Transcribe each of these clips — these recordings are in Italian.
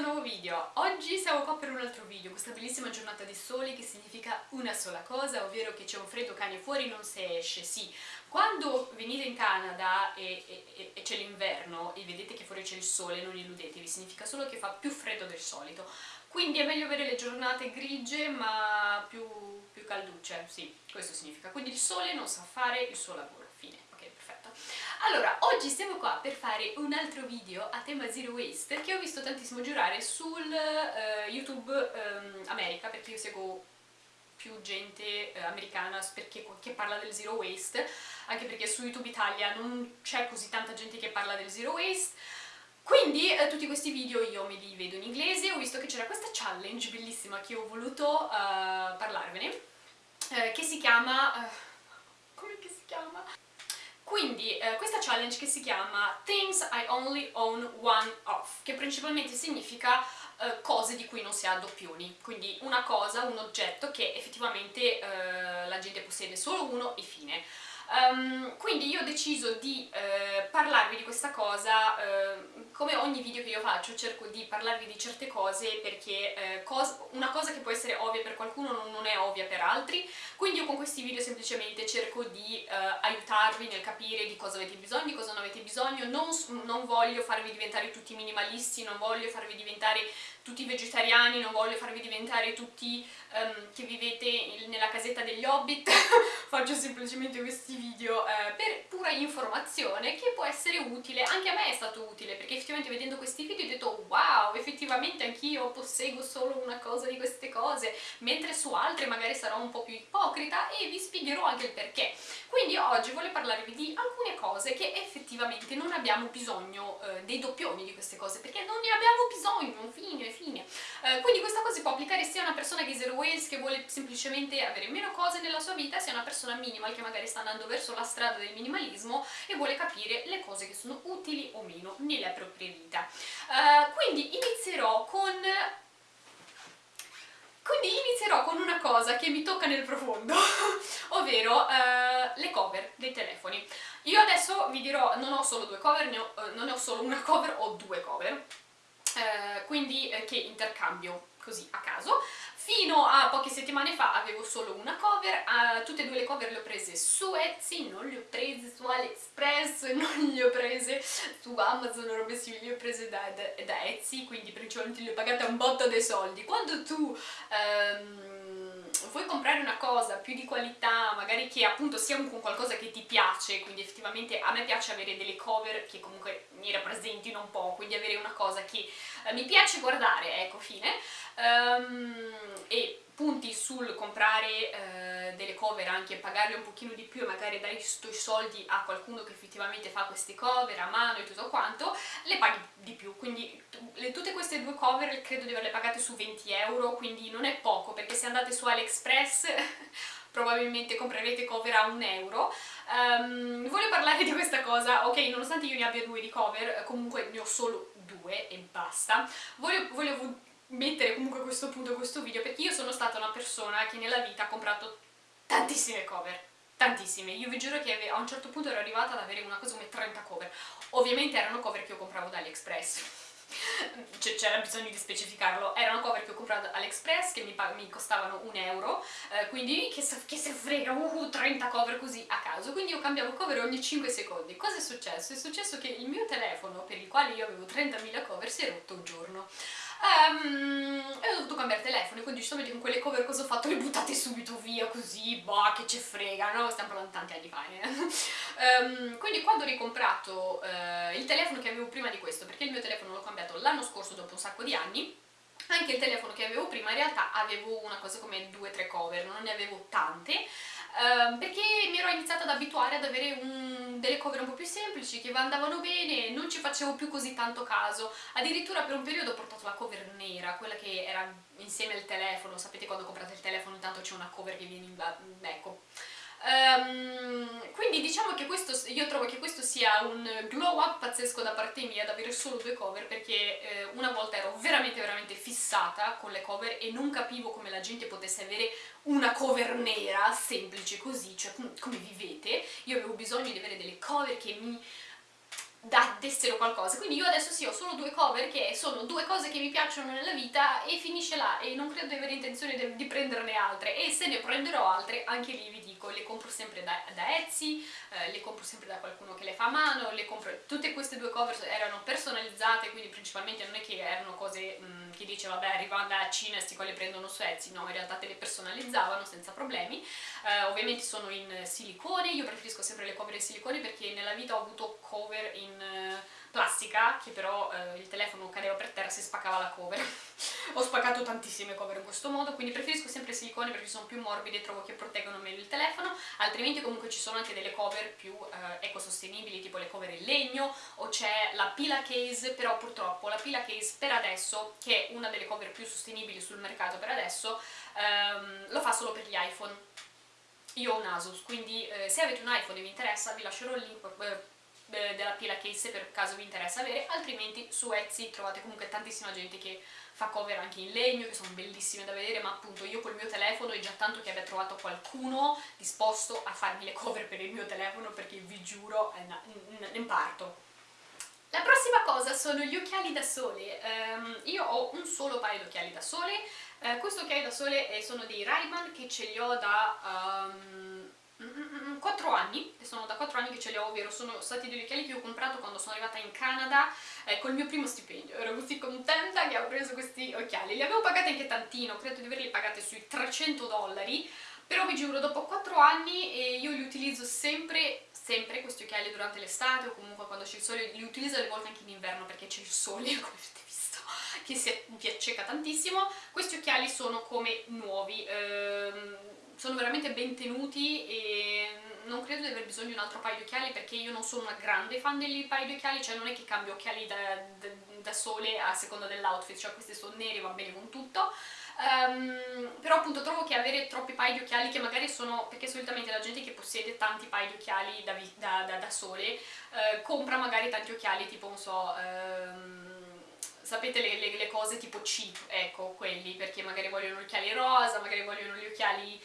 nuovo video. Oggi siamo qua per un altro video, questa bellissima giornata di sole che significa una sola cosa, ovvero che c'è un freddo cane fuori non si esce, sì. Quando venite in Canada e, e, e c'è l'inverno e vedete che fuori c'è il sole, non illudetevi, significa solo che fa più freddo del solito. Quindi è meglio avere le giornate grigie ma più, più calducce, sì, questo significa. Quindi il sole non sa fare il suo lavoro. Allora, oggi siamo qua per fare un altro video a tema Zero Waste che ho visto tantissimo girare sul uh, YouTube um, America, perché io seguo più gente eh, americana perché, che parla del zero waste, anche perché su YouTube Italia non c'è così tanta gente che parla del zero waste, quindi eh, tutti questi video io me li vedo in inglese, ho visto che c'era questa challenge bellissima che ho voluto uh, parlarvene, eh, che si chiama... Uh, come si chiama? Quindi eh, questa challenge che si chiama Things I Only Own One Of, che principalmente significa eh, cose di cui non si ha doppioni, quindi una cosa, un oggetto che effettivamente eh, la gente possiede solo uno e fine. Um, quindi io ho deciso di eh, parlarvi di questa cosa, eh, come ogni video che io faccio cerco di parlarvi di certe cose perché eh, cos una cosa che può essere ovvia per qualcuno non, non, è ovvia per altri, quindi io con questi video semplicemente cerco di eh, aiutarvi nel capire di cosa avete bisogno, di cosa non avete bisogno, non, non voglio farvi diventare tutti minimalisti, non voglio farvi diventare tutti vegetariani, non voglio farvi diventare tutti um, che vivete nella casetta degli hobbit, faccio semplicemente questi video eh, per pura informazione che può essere utile, anche a me è stato utile perché effettivamente vedendo questi video ho detto wow, effettivamente anch'io posseggo solo una cosa di queste cose, mentre su altre magari sarò un po' più ipocrita e vi spiegherò anche il perché. Quindi oggi voglio parlarvi di alcune cose che effettivamente non abbiamo bisogno eh, dei doppioni di queste cose, perché non ne abbiamo bisogno, fine, fine. Eh, quindi questa cosa si può applicare sia a una persona che zero waste, che vuole semplicemente avere meno cose nella sua vita, sia a una persona minimal che magari sta andando verso la strada del minimalismo e vuole capire le cose che sono utili o meno nella propria vita. Eh, quindi inizierò con quindi inizierò con una cosa che mi tocca nel profondo, ovvero eh, le cover dei telefoni. Io adesso vi dirò, non ho solo due cover, ne ho, eh, non ne ho solo una cover, ho due cover, eh, quindi eh, che intercambio così a caso. Fino a poche settimane fa avevo solo una cover, uh, tutte e due le cover le ho prese su Etsy, non le ho prese su AliExpress, non le ho prese su Amazon o robe simili, le ho prese da, da, da, Etsy, quindi principalmente le ho pagate un botto dei soldi. Quando tu... Um, vuoi comprare una cosa più di qualità, magari che appunto sia un, qualcosa che ti piace, quindi effettivamente a me piace avere delle cover che comunque mi rappresentino un po', quindi avere una cosa che eh, mi piace guardare, ecco fine, um, e punti sul comprare eh, delle cover anche pagarle un pochino di più e magari dare i soldi a qualcuno che effettivamente fa queste cover a mano e tutto quanto, le paghi di più, quindi le, tutte queste due cover credo di averle pagate su 20 euro, quindi non è poco, perché se andate su AliExpress probabilmente comprerete cover a un euro. Um, voglio parlare di questa cosa, ok, nonostante io ne abbia due di cover, comunque ne ho solo due e basta, voglio, voglio mettere comunque questo punto questo video perché io sono stata una persona che nella vita ha comprato tantissime cover tantissime, io vi giuro che a un certo punto ero arrivata ad avere una cosa come 30 cover ovviamente erano cover che io compravo da AliExpress c'era bisogno di specificarlo, erano cover che ho comprato all'Express che mi, mi, costavano un euro, eh, quindi che se, che se frega, uh, 30 cover così a caso, quindi io cambiavo cover ogni 5 secondi. Cosa è successo? È successo che il mio telefono, per il quale io avevo 30.000 cover, si è rotto un giorno. Um, e ho dovuto cambiare telefono, quindi giustamente con quelle cover cosa ho fatto? Le buttate subito via così, boh, che ce frega, no? Stiamo parlando tanti anni fa, eh? um, quindi quando ho ricomprato uh, il telefono che avevo prima di questo, perché il mio telefono l'ho cambiato l'anno scorso dopo un sacco di anni, anche il telefono che avevo prima in realtà avevo una cosa come 2-3 cover, non ne avevo tante, uh, perché mi ero iniziata ad abituare ad avere un, delle cover un po' più semplici, che andavano bene, non ci facevo più così tanto caso, addirittura per un periodo ho portato la cover nera, quella che era insieme al telefono, sapete quando comprate il telefono intanto c'è una cover che viene in... ecco Um, quindi diciamo che questo, io trovo che questo sia un glow up pazzesco da parte mia ad avere solo due cover perché eh, una volta ero veramente veramente fissata con le cover e non capivo come la gente potesse avere una cover nera semplice così, cioè come vivete, io avevo bisogno di avere delle cover che mi da, dessero qualcosa, quindi io adesso sì ho solo due cover che sono due cose che mi piacciono nella vita e finisce là. E non credo di avere intenzione di, di prenderne altre. E se ne prenderò altre anche lì vi dico, le compro sempre da, da Etsy, eh, le compro sempre da qualcuno che le fa a mano, le compro, tutte queste due cover erano personalizzate quindi principalmente non è che erano cose mh, mm, che dice vabbè arrivano da Cina sti qua le prendono su Etsy, no in realtà te le personalizzavano senza problemi, eh, ovviamente sono in silicone, io preferisco sempre le cover in silicone perché nella vita ho avuto cover in in eh, plastica che però eh, il telefono cadeva per terra e si spaccava la cover. Ho spaccato tantissime cover in questo modo quindi preferisco sempre silicone perché sono più morbide e trovo che proteggono meglio il telefono. Altrimenti comunque ci sono anche delle cover più eh, ecosostenibili tipo le cover in legno o c'è la pila case però purtroppo la pila case per adesso che è una delle cover più sostenibili sul mercato per adesso ehm, lo fa solo per gli iPhone. Io ho un Asus, quindi eh, se avete un iPhone e vi interessa vi lascerò il link eh, della pila case per caso vi interessa avere, altrimenti su Etsy trovate comunque tantissima gente che fa cover anche in legno, che sono bellissime da vedere, ma appunto io col mio telefono è già tanto che abbia trovato qualcuno disposto a farmi le cover per il mio telefono, perché vi giuro, ne parto. La prossima cosa sono gli occhiali da sole. Um, io ho un solo paio di occhiali da sole, uh, questo occhiali da sole eh, sono dei ray che ce li ho da... Um, 4 anni, sono da 4 anni che ce li ho, ovvero sono stati degli occhiali che ho comprato quando sono arrivata in Canada eh, col mio primo stipendio, ero così contenta che ho preso questi occhiali, li avevo pagati anche tantino, credo di averli pagati sui 300 dollari, però vi giuro dopo 4 anni e io li utilizzo sempre, sempre questi occhiali durante l'estate o comunque quando c'è il sole, li utilizzo alle volte anche in inverno perché c'è il sole, come avete visto, che si, mi acceca tantissimo, questi occhiali sono come nuovi, ehm, sono veramente ben tenuti e non credo di aver bisogno di un altro paio di occhiali perché io non sono una grande fan dei paio di occhiali, cioè non è che cambio occhiali da, da, da sole a seconda dell'outfit, cioè questi sono neri, va bene con tutto. Um, però appunto trovo che avere troppi paio di occhiali che magari sono, perché solitamente la gente che possiede tanti paio di occhiali da, da, sole uh, compra magari tanti occhiali tipo, non so... Um, sapete le, le, le, cose tipo cheap, ecco, quelli, perché magari vogliono gli occhiali rosa, magari vogliono gli occhiali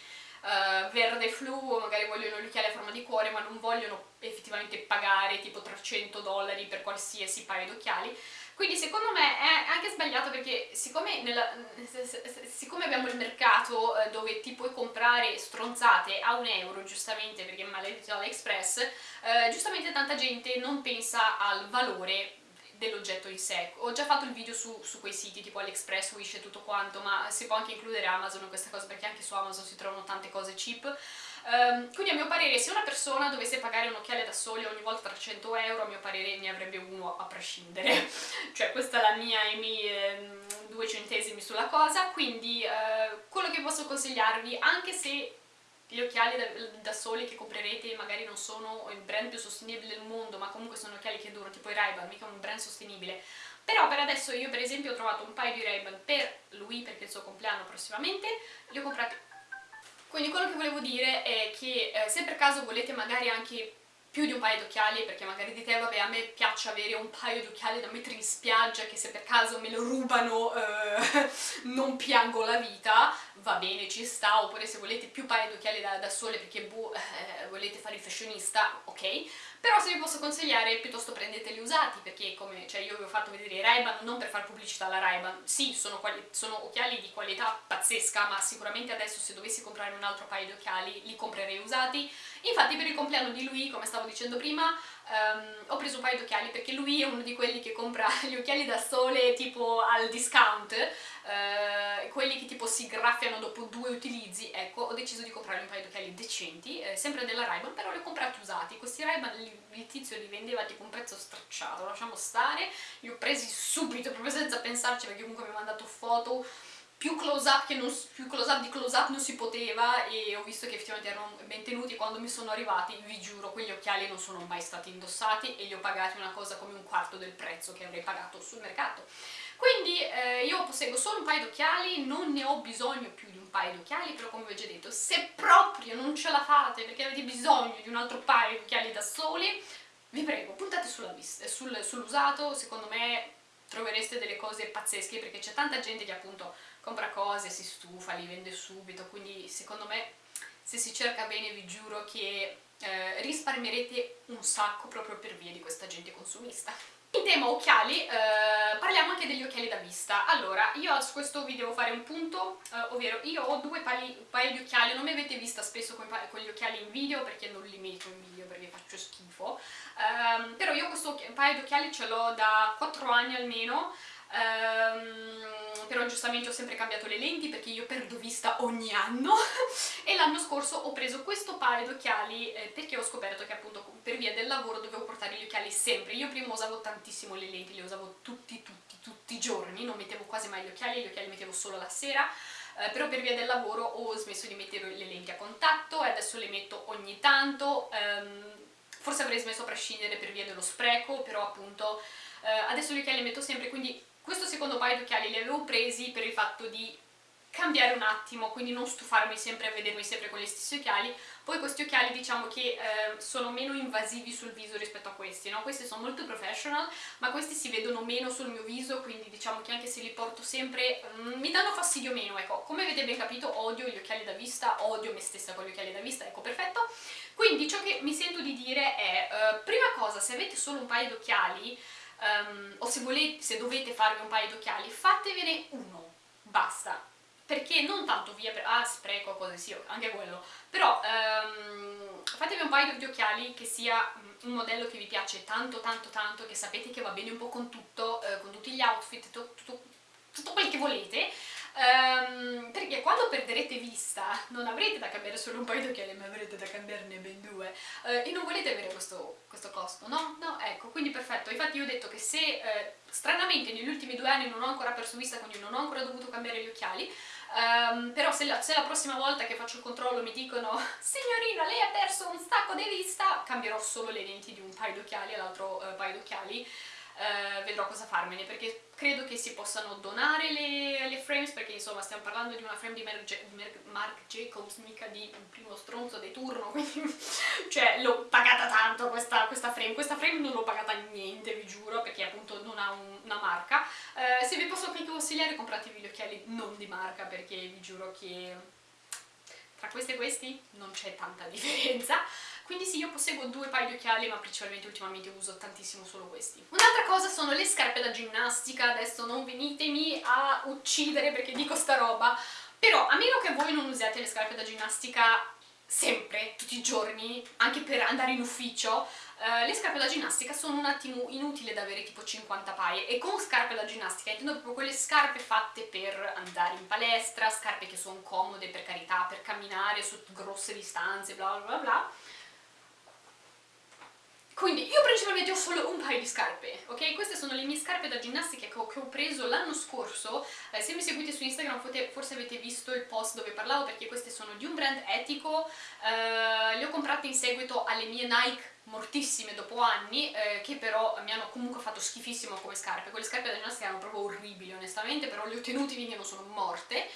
uh, verde flu, magari vogliono gli occhiali a forma di cuore ma non vogliono effettivamente pagare tipo 300 dollari per qualsiasi paio d'occhiali. Quindi secondo me è anche sbagliato perché siccome, nella, siccome abbiamo il mercato eh, dove ti puoi comprare stronzate a un euro giustamente perché è maledetto AliExpress, eh, giustamente tanta gente non pensa al valore dell'oggetto in sé. Ho già fatto il video su, su, quei siti tipo AliExpress, Wish e tutto quanto, ma si può anche includere Amazon in questa cosa perché anche su Amazon si trovano tante cose cheap. Um, quindi a mio parere se una persona dovesse pagare un occhiale da sole ogni volta 300 euro, a mio parere ne avrebbe uno a prescindere. cioè questa è la mia e i miei eh, due centesimi sulla cosa, quindi eh, quello che posso consigliarvi, anche se gli occhiali da, da, sole che comprerete magari non sono il brand più sostenibile del mondo, ma comunque sono occhiali che durano, tipo i Ray-Ban, mica un brand sostenibile. Però per adesso io per esempio ho trovato un paio di Ray-Ban per lui, perché è il suo compleanno prossimamente, li ho comprati. Quindi quello che volevo dire è che eh, se per caso volete magari anche più di un paio di occhiali perché magari dite vabbè a me piace avere un paio di occhiali da mettere in spiaggia che se per caso me lo rubano eh, non piango la vita va bene, ci sta, oppure se volete più paio di occhiali da, da sole perché boh, eh, volete fare il fashionista, ok. Però se vi posso consigliare piuttosto prendeteli usati perché come cioè io vi ho fatto vedere i Ray-Ban non per fare pubblicità alla Ray-Ban. Sì sono, sono, occhiali di qualità pazzesca ma sicuramente adesso se dovessi comprare un altro paio di occhiali li comprerei usati infatti per il compleanno di lui come stavo dicendo prima um, ho preso un paio di occhiali perché lui è uno di quelli che compra gli occhiali da sole tipo al discount uh, quelli che tipo si graffiano dopo due utilizzi. Ecco ho deciso di comprare un paio di occhiali decenti eh, sempre della ray però li ho comprati usati. Questi ray il tizio li vendeva tipo un prezzo stracciato lasciamo stare. Li ho presi subito proprio senza pensarci perché comunque mi ha mandato foto più close up, non, più close up di close up non si poteva e ho visto che effettivamente erano ben tenuti quando mi sono arrivati vi giuro quegli occhiali non sono mai stati indossati e li ho pagati una cosa come un quarto del prezzo che avrei pagato sul mercato. Quindi eh, io posseggo solo un paio di occhiali, non ne ho bisogno più di un paio di occhiali, però come vi ho già detto, se proprio non ce la fate perché avete bisogno di un altro paio di occhiali da soli, vi prego, puntate sull'usato, sul, sull secondo me trovereste delle cose pazzesche perché c'è tanta gente che appunto compra cose, si stufa, li vende subito, quindi secondo me se si cerca bene vi giuro che eh, risparmierete un sacco proprio per via di questa gente consumista. In tema occhiali, eh, parliamo anche degli occhiali da vista. Allora, io su questo video devo fare un punto, eh, ovvero io ho due paio di occhiali, non mi avete vista spesso con, con, gli occhiali in video perché non li metto in video perché faccio schifo, um, però io questo paio di occhiali ce l'ho da 4 anni almeno, um, però giustamente ho sempre cambiato le lenti perché io perdo vista ogni anno e l'anno scorso ho preso questo paio di occhiali eh, perché ho scoperto che appunto per via del lavoro dovevo portare gli occhiali sempre. Io prima usavo tantissimo le lenti, le usavo tutti, tutti, tutti i giorni, non mettevo quasi mai gli occhiali, gli occhiali li mettevo solo la sera, eh, però per via del lavoro ho smesso di mettere le lenti a contatto e adesso le metto ogni tanto, ehm, forse avrei smesso a prescindere per via dello spreco, però appunto eh, adesso gli occhiali li metto sempre, quindi questo secondo paio di occhiali li avevo presi per il fatto di cambiare un attimo, quindi non stufarmi sempre a vedermi sempre con gli stessi occhiali. Poi questi occhiali diciamo che eh, sono meno invasivi sul viso rispetto a questi, no? Questi sono molto professional, ma questi si vedono meno sul mio viso, quindi diciamo che anche se li porto sempre mm, mi danno fastidio meno, ecco. Come avete ben capito odio gli occhiali da vista, odio me stessa con gli occhiali da vista, ecco, perfetto. Quindi ciò che mi sento di dire è, eh, prima cosa, se avete solo un paio di occhiali, um, o se, volete, se dovete farvi un paio di occhiali, fatevene uno, basta perché non tanto via per ah spreco cose sì anche quello. Però um, fatevi un paio di occhiali che sia un modello che vi piace tanto tanto tanto che sapete che va bene un po' con tutto eh, con tutti gli outfit tutto, tutto, tutto quel che volete. Um, perché quando perderete vista non avrete da cambiare solo un paio di occhiali ma avrete da cambiarne ben due. Uh, e non volete avere questo, questo, costo, no? No, ecco, quindi perfetto, infatti io ho detto che se uh, stranamente negli ultimi due anni non ho ancora perso vista, quindi non ho ancora dovuto cambiare gli occhiali Um, però se la, se la, prossima volta che faccio il controllo mi dicono signorina lei ha perso un stacco di vista cambierò solo le lenti di un paio d'occhiali all'altro uh, paio d'occhiali uh, vedrò cosa farmene perché credo che si possano donare le, le, frames perché insomma stiamo parlando di una frame di Marc, Jacobs mica di un primo stronzo di turno quindi cioè l'ho pagata tanto questa, questa, frame. Questa frame non l'ho pagata niente vi giuro perché appunto non ha un, una marca. Eh, se vi posso anche consigliare compratevi gli occhiali non di marca perché vi giuro che tra questi e questi non c'è tanta differenza quindi sì, io posseggo due paio di occhiali, ma principalmente ultimamente uso tantissimo solo questi. Un'altra cosa sono le scarpe da ginnastica, adesso non venitemi a uccidere perché dico sta roba, però a meno che voi non usiate le scarpe da ginnastica sempre, tutti i giorni, anche per andare in ufficio, uh, le scarpe da ginnastica sono un attimo inutile da avere tipo 50 paie. E con scarpe da ginnastica intendo proprio quelle scarpe fatte per andare in palestra, scarpe che sono comode per carità, per camminare su grosse distanze, bla bla bla quindi io principalmente ho solo un paio di scarpe, ok? Queste sono le mie scarpe da ginnastica che ho, che ho preso l'anno scorso, eh, se mi seguite su Instagram forse avete visto il post dove parlavo perché queste sono di un brand etico, eh, le ho comprate in seguito alle mie Nike mortissime dopo anni eh, che però mi hanno comunque fatto schifissimo come scarpe, quelle scarpe da ginnastica erano proprio orribili onestamente, però le ho tenute finché non sono morte.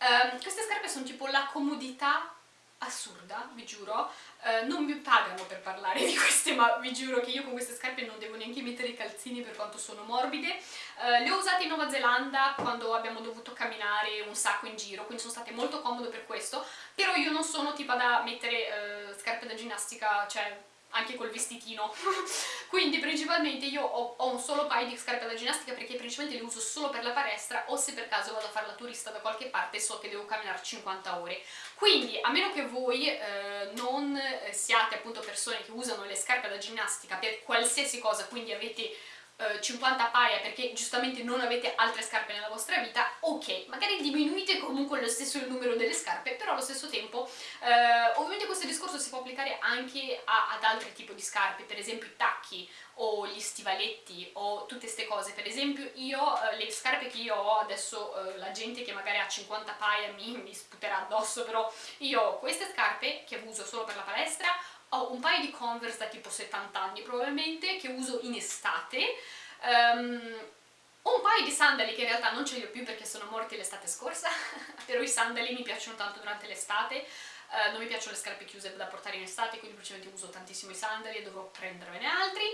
Um, queste scarpe sono tipo la comodità assurda, vi giuro, uh, non mi pagano per parlare di queste, ma vi giuro che io con queste scarpe non devo neanche mettere i calzini per quanto sono morbide. Uh, le ho usate in Nuova Zelanda quando abbiamo dovuto camminare un sacco in giro, quindi sono state molto comode per questo, però io non sono tipo da mettere uh, scarpe da ginnastica, cioè anche col vestitino. Quindi principalmente io ho, ho, un solo paio di scarpe da ginnastica perché principalmente le uso solo per la palestra o se per caso vado a fare la turista da qualche parte so che devo camminare 50 ore. Quindi a meno che voi eh, non eh, siate appunto persone che usano le scarpe da ginnastica per qualsiasi cosa quindi avete 50 eh, paia perché giustamente non avete altre scarpe nella vostra vita, ok, magari diminuite comunque lo stesso il numero delle scarpe, però allo stesso tempo eh, ovviamente questo discorso si può applicare anche a, ad altri tipi di scarpe, per esempio i tacchi o gli stivaletti o tutte queste cose, per esempio io, eh, le scarpe che io ho, adesso eh, la gente che magari ha 50 paia mi, mi sputerà addosso, però io ho queste scarpe che uso solo per la palestra, ho un paio di Converse da tipo 70 anni probabilmente che uso in estate um, un paio di sandali che in realtà non ce li ho più perché sono morti l'estate scorsa però i sandali mi piacciono tanto durante l'estate uh, non mi piacciono le scarpe chiuse da portare in estate quindi principalmente uso tantissimo i sandali e dovrò prendervene altri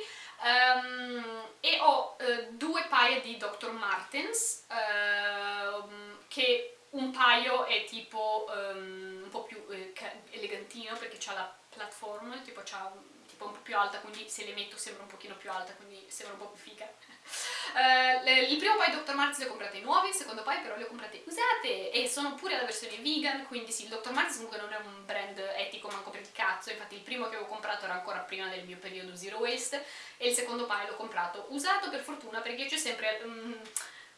um, e ho uh, due paia di Dr. Martens uh, che un paio è tipo um, un po' più eh, elegantino perché ha la platform, tipo c'ha tipo un po' più alta, quindi se le metto sembra un pochino più alta, quindi sembra un po' più figa. Uh, il primo paio Dr. Martens li ho comprati nuovi, il secondo paio però li ho comprati usate e sono pure la versione vegan, quindi sì, il Dr. Martens comunque non è un brand etico manco per il cazzo, infatti il primo che avevo comprato era ancora prima del mio periodo zero waste e il secondo paio l'ho comprato usato per fortuna perché c'è sempre... Um,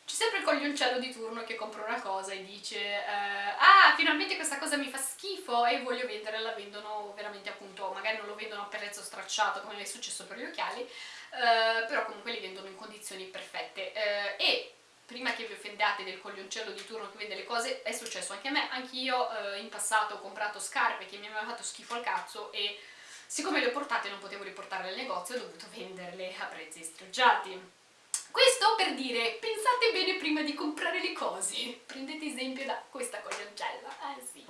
c'è sempre il coglioncello di turno che compra una cosa e dice eh, ah finalmente questa cosa mi fa schifo e voglio vendere, la vendono veramente appunto, magari non lo vendono a prezzo stracciato come è successo per gli occhiali, eh, però comunque li vendono in condizioni perfette eh, e prima che vi offendiate del coglioncello di turno che vende le cose è successo anche a me, anch'io eh, in passato ho comprato scarpe che mi avevano fatto schifo al cazzo e siccome le ho portate non potevo riportarle al negozio ho dovuto venderle a prezzi stracciati questo per dire, pensate bene prima di comprare le cose. Prendete esempio da questa coglioncella. Eh sì.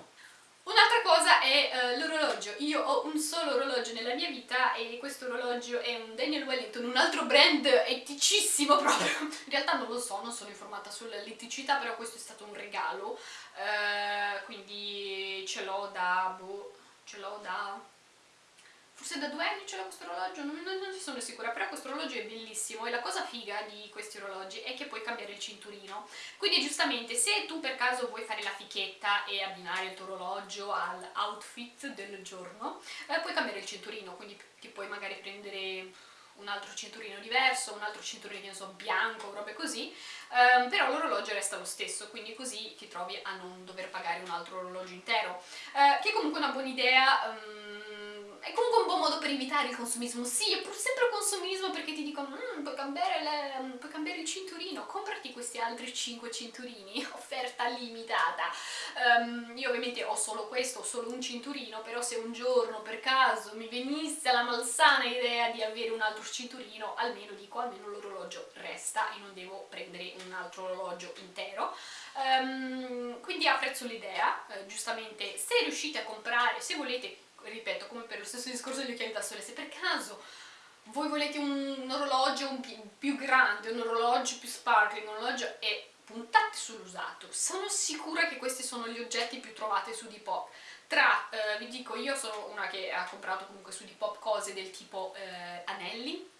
Un'altra cosa è uh, l'orologio. Io ho un solo orologio nella mia vita e questo orologio è un Daniel Wellington, un altro brand eticissimo proprio. In realtà non lo so, non sono informata sull'eticità, però questo è stato un regalo. Uh, quindi ce l'ho da... boh, ce l'ho da forse da due anni ce l'ho questo orologio, non, non, non sono sicura, però questo orologio è bellissimo e la cosa figa di questi orologi è che puoi cambiare il cinturino, quindi giustamente se tu per caso vuoi fare la fichetta e abbinare il tuo orologio all'outfit del giorno, eh, puoi cambiare il cinturino, quindi ti puoi magari prendere un altro cinturino diverso, un altro cinturino, so, bianco, robe così, um, però l'orologio resta lo stesso, quindi così ti trovi a non dover pagare un altro orologio intero, uh, che è comunque una buona idea, um, è comunque un buon modo per evitare il consumismo. Sì, è pur sempre consumismo perché ti dicono mmm, puoi, cambiare le, mm, puoi cambiare il cinturino, comprati questi altri 5 cinturini, offerta limitata. Um, io ovviamente ho solo questo, ho solo un cinturino, però se un giorno per caso mi venisse la malsana idea di avere un altro cinturino, almeno dico, almeno l'orologio resta e non devo prendere un altro orologio intero. Um, quindi apprezzo l'idea, uh, giustamente se riuscite a comprare, se volete ripeto, come per lo stesso discorso degli occhiali da sole, se per caso voi volete un, un orologio un più, grande, un orologio più sparkling, un orologio e puntate sull'usato, sono sicura che questi sono gli oggetti più trovati su Depop. Tra, eh, vi dico, io sono una che ha comprato comunque su Depop cose del tipo eh, anelli,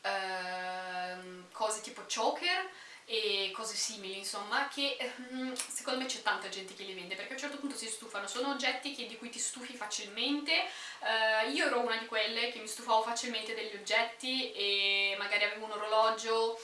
eh, cose tipo choker, e cose simili insomma che ehm, secondo me c'è tanta gente che li vende perché a un certo punto si stufano, sono oggetti che, di cui ti stufi facilmente. Uh, io ero una di quelle che mi stufavo facilmente degli oggetti e magari avevo un orologio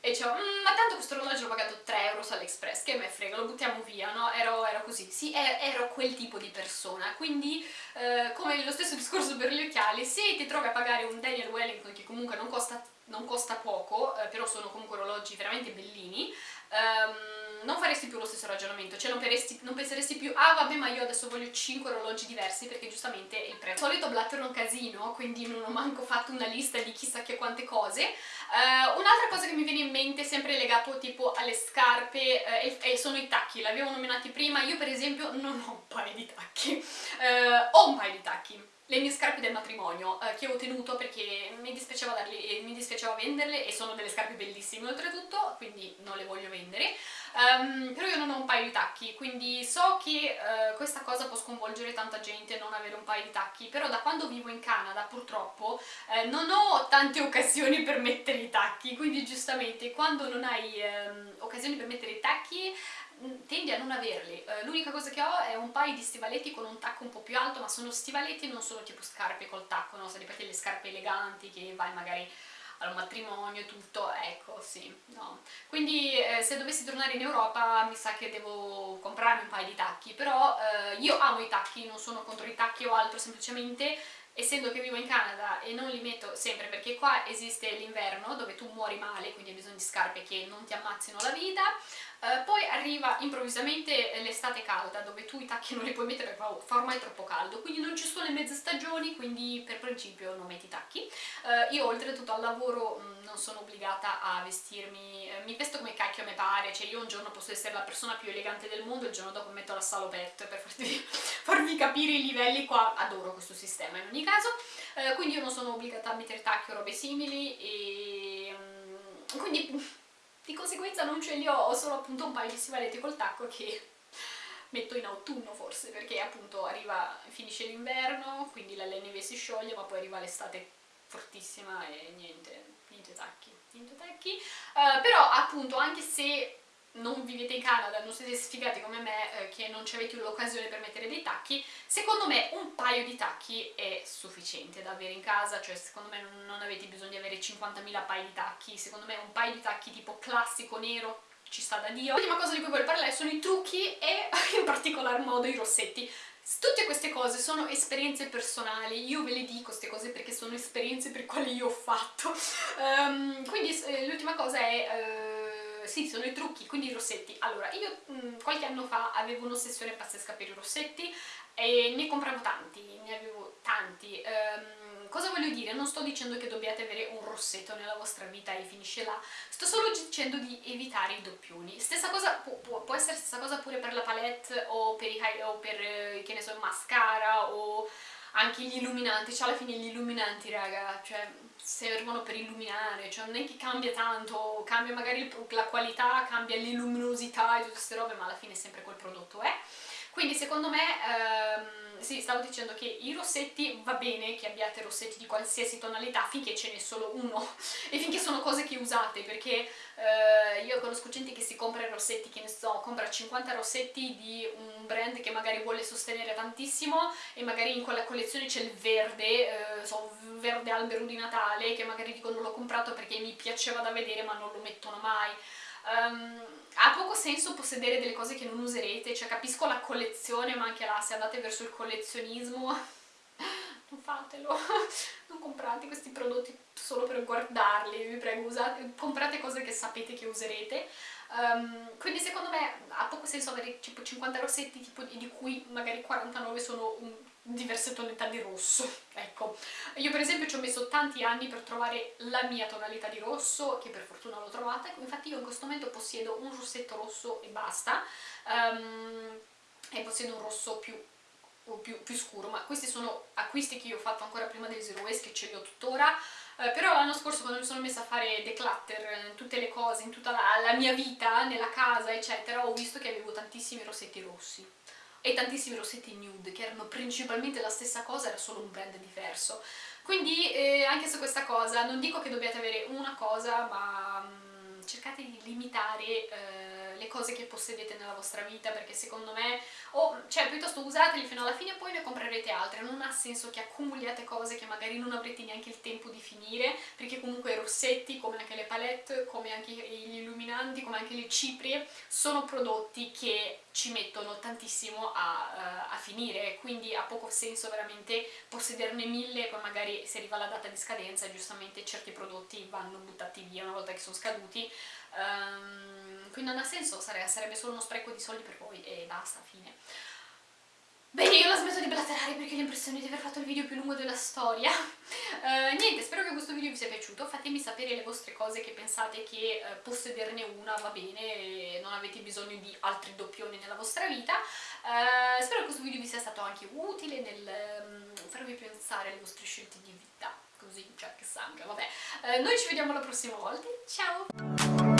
e dicevo, mmm, ma tanto questo orologio l'ho pagato 3 euro su AliExpress, che me frega, lo buttiamo via, no? Ero, ero così, sì, ero quel tipo di persona, quindi eh, come lo stesso discorso per gli occhiali, se ti trovi a pagare un Daniel Wellington che comunque non costa non costa poco, eh, però sono comunque orologi veramente bellini, um, non faresti più lo stesso ragionamento, cioè non, peresti, non, penseresti più ah vabbè ma io adesso voglio 5 orologi diversi perché giustamente il prezzo. Al solito blatter un casino, quindi non ho manco fatto una lista di chissà che quante cose. Uh, Un'altra cosa che mi viene in mente, sempre legato tipo alle scarpe, uh, e, sono i tacchi, l'avevo nominati prima, io per esempio non ho un paio di tacchi, uh, ho un paio di tacchi le mie scarpe del matrimonio eh, che ho tenuto perché mi dispiaceva, darli, mi dispiaceva venderle e sono delle scarpe bellissime oltretutto, quindi non le voglio vendere. Um, però io non ho un paio di tacchi, quindi so che uh, questa cosa può sconvolgere tanta gente non avere un paio di tacchi, però da quando vivo in Canada purtroppo eh, non ho tante occasioni per mettere i tacchi, quindi giustamente quando non hai um, occasioni per mettere i tacchi tendi a non averli. Uh, L'unica cosa che ho è un paio di stivaletti con un tacco un po' più alto, ma sono stivaletti, non sono tipo scarpe col tacco, no? Sapete le scarpe eleganti che vai magari al matrimonio e tutto, ecco, sì, no. Quindi eh, se dovessi tornare in Europa mi sa che devo comprarmi un paio di tacchi, però eh, io amo i tacchi, non sono contro i tacchi o altro, semplicemente essendo che vivo in Canada e non li metto sempre perché qua esiste l'inverno dove tu muori male, quindi hai bisogno di scarpe che non ti ammazzino la vita, eh, poi arriva improvvisamente l'estate calda dove tu i tacchi non li puoi mettere perché fa ormai troppo caldo, quindi non ci sono le mezze stagioni, quindi per principio non metti i tacchi. Eh, io oltretutto al lavoro mh, mm, non sono obbligata a vestirmi, eh, mi vesto come cacchio a me pare, cioè io un giorno posso essere la persona più elegante del mondo, il giorno dopo metto la salopette per farvi, farvi capire i livelli qua, adoro questo sistema in ogni caso, eh, quindi io non sono obbligata a mettere tacchi o robe simili e... Mm, quindi di conseguenza non ce li ho, ho solo appunto un paio di stivaletti col tacco che metto in autunno forse, perché appunto arriva, finisce l'inverno, quindi la neve si scioglie, ma poi arriva l'estate fortissima e niente, niente tacchi, niente tacchi. Uh, però appunto anche se non vivete in Canada, non siete sfigati come me eh, che non ci avete l'occasione per mettere dei tacchi, secondo me un paio di tacchi è sufficiente da avere in casa, cioè secondo me non avete bisogno di avere 50.000 paio di tacchi, secondo me un paio di tacchi tipo classico nero ci sta da Dio. L'ultima cosa di cui voglio parlare sono i trucchi e in particolar modo i rossetti. Tutte queste cose sono esperienze personali, io ve le dico queste cose perché sono esperienze per quali io ho fatto. Um, quindi eh, l'ultima cosa è... Uh, sì, sono i trucchi, quindi i rossetti. Allora, io mh, mm, qualche anno fa avevo un'ossessione pazzesca per i rossetti e ne compravo tanti, ne avevo tanti. Um, Cosa voglio dire? Non sto dicendo che dobbiate avere un rossetto nella vostra vita e finisce là, sto solo dicendo di evitare i doppioni. Stessa cosa, può, può, può essere stessa cosa pure per la palette o per, i, o per eh, che ne so, mascara o anche gli illuminanti, cioè alla fine gli illuminanti raga, cioè servono per illuminare, cioè non è che cambia tanto, cambia magari la qualità, cambia l'illuminosità e tutte queste robe, ma alla fine sempre quel prodotto è. Quindi secondo me, ehm, sì, stavo dicendo che i rossetti va bene che abbiate rossetti di qualsiasi tonalità finché ce n'è solo uno e finché sono cose che usate, perché eh, io conosco gente che si compra i rossetti, che ne so, compra 50 rossetti di un brand che magari vuole sostenere tantissimo e magari in quella collezione c'è il verde, eh, so, verde albero di Natale, che magari dicono l'ho comprato perché mi piaceva da vedere ma non lo mettono mai. Um, ha poco senso possedere delle cose che non userete, cioè capisco la collezione, ma anche là se andate verso il collezionismo non fatelo, non comprate questi prodotti solo per guardarli, vi prego, usate, comprate cose che sapete che userete. Um, quindi secondo me ha poco senso avere tipo 50 rossetti tipo, di cui magari 49 sono un diverse tonalità di rosso, ecco. Io per esempio ci ho messo tanti anni per trovare la mia tonalità di rosso, che per fortuna l'ho trovata, infatti io in questo momento possiedo un rossetto rosso e basta, um, e possiedo un rosso più, più, più, scuro, ma questi sono acquisti che io ho fatto ancora prima del Zero Waste, che ce li ho tuttora, Uh, però l'anno scorso quando mi sono messa a fare declutter in tutte le cose, in tutta la, la mia vita, nella casa eccetera, ho visto che avevo tantissimi rossetti rossi e tantissimi rossetti nude che erano principalmente la stessa cosa, era solo un brand diverso. Quindi eh, anche su questa cosa non dico che dobbiate avere una cosa, ma mh, mm, cercate di limitare eh, le cose che possedete nella vostra vita perché secondo me, o cioè piuttosto usateli fino alla fine e poi ne comprerete altre, non ha senso che accumuliate cose che magari non avrete neanche il tempo di finire perché comunque i rossetti, come anche le palette, come anche gli illuminanti, come anche le ciprie, sono prodotti che ci mettono tantissimo a, uh, a, finire, quindi ha poco senso veramente possederne mille poi magari se arriva la data di scadenza giustamente certi prodotti vanno buttati via una volta che sono scaduti, um, quindi non ha senso, sarebbe solo uno spreco di soldi per voi e basta, fine. Bene, io la smetto di blaterare perché ho l'impressione di aver fatto il video più lungo della storia. Uh, niente, spero che questo video vi sia piaciuto, fatemi sapere le vostre cose che pensate che uh, possederne una va bene non avete bisogno di altri doppioni nella vostra vita. Uh, spero che questo video vi sia stato anche utile nel um, farvi pensare alle vostre scelte di vita, così, cioè che sangue, vabbè. noi ci vediamo la prossima volta, ciao!